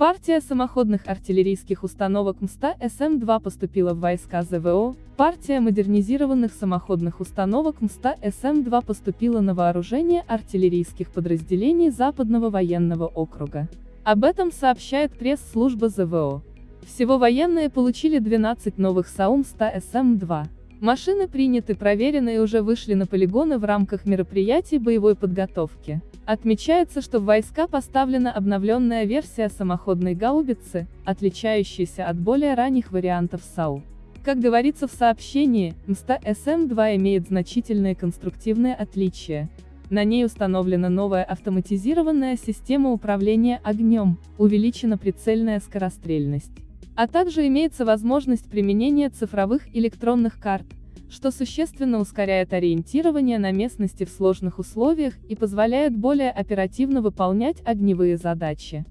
Партия самоходных артиллерийских установок МСТА СМ-2 поступила в войска ЗВО, партия модернизированных самоходных установок МСТА СМ-2 поступила на вооружение артиллерийских подразделений Западного военного округа. Об этом сообщает пресс-служба ЗВО. Всего военные получили 12 новых САУ МСТА СМ-2. Машины приняты, проверены и уже вышли на полигоны в рамках мероприятий боевой подготовки. Отмечается, что в войска поставлена обновленная версия самоходной гаубицы, отличающаяся от более ранних вариантов САУ. Как говорится в сообщении, МСТА СМ-2 имеет значительные конструктивные отличия. На ней установлена новая автоматизированная система управления огнем, увеличена прицельная скорострельность. А также имеется возможность применения цифровых электронных карт, что существенно ускоряет ориентирование на местности в сложных условиях и позволяет более оперативно выполнять огневые задачи.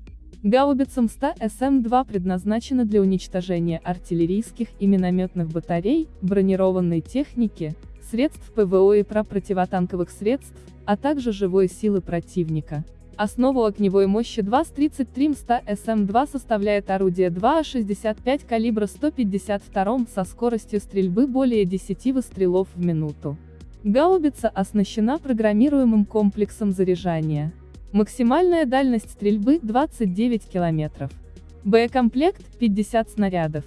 Гаубица МСТА СМ-2 предназначена для уничтожения артиллерийских и минометных батарей, бронированной техники, средств ПВО и противотанковых средств, а также живой силы противника. Основу огневой мощи 2 с 33 МСТА СМ-2 составляет орудие 2А65 калибра 152 со скоростью стрельбы более 10 выстрелов в минуту. Гаубица оснащена программируемым комплексом заряжания. Максимальная дальность стрельбы 29 км. Боекомплект 50 снарядов.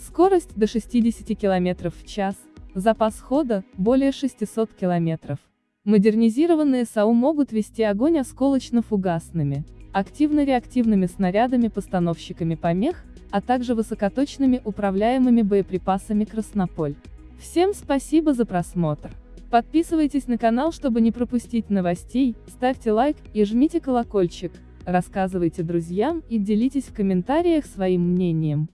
Скорость до 60 км в час. Запас хода более 600 км. Модернизированные САУ могут вести огонь осколочно-фугасными, активно-реактивными снарядами-постановщиками помех, а также высокоточными управляемыми боеприпасами «Краснополь». Всем спасибо за просмотр. Подписывайтесь на канал, чтобы не пропустить новостей, ставьте лайк и жмите колокольчик, рассказывайте друзьям и делитесь в комментариях своим мнением.